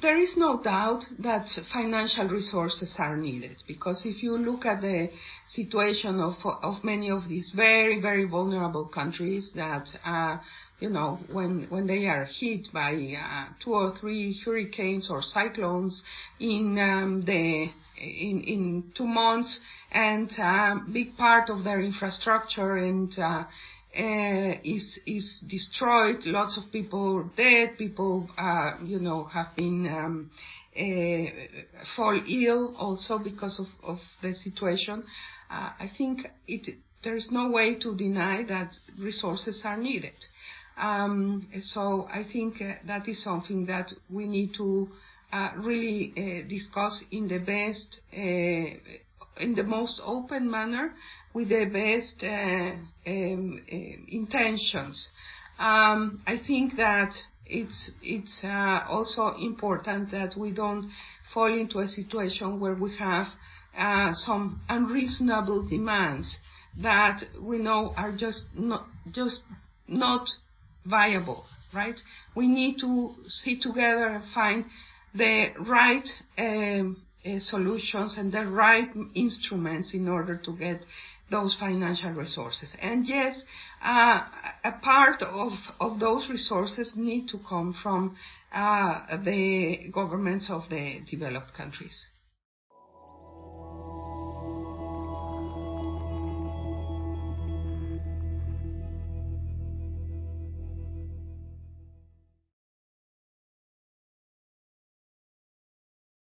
There is no doubt that financial resources are needed because if you look at the situation of, of many of these very, very vulnerable countries that, uh, you know, when, when they are hit by uh, two or three hurricanes or cyclones in um, the in, in two months and a uh, big part of their infrastructure and uh, is is destroyed. Lots of people dead. People, uh, you know, have been um, uh, fall ill also because of, of the situation. Uh, I think it there is no way to deny that resources are needed. Um, so I think uh, that is something that we need to uh, really discuss in the best in the most open manner with the best uh, um, uh, intentions. Um, I think that it's it's uh, also important that we don't fall into a situation where we have uh, some unreasonable demands that we know are just not just not viable. Right? We need to sit together and find the right um, solutions and the right instruments in order to get those financial resources. And yes, uh, a part of, of those resources need to come from uh, the governments of the developed countries.